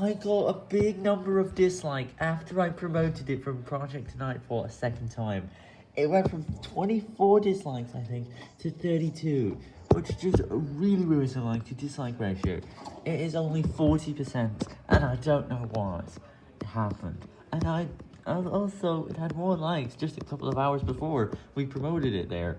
I got a big number of dislike after I promoted it from Project Tonight for a second time. It went from 24 dislikes, I think, to 32, which is just a really, really like to dislike ratio. It is only 40%, and I don't know why it happened. And I, and also, it had more likes just a couple of hours before we promoted it there.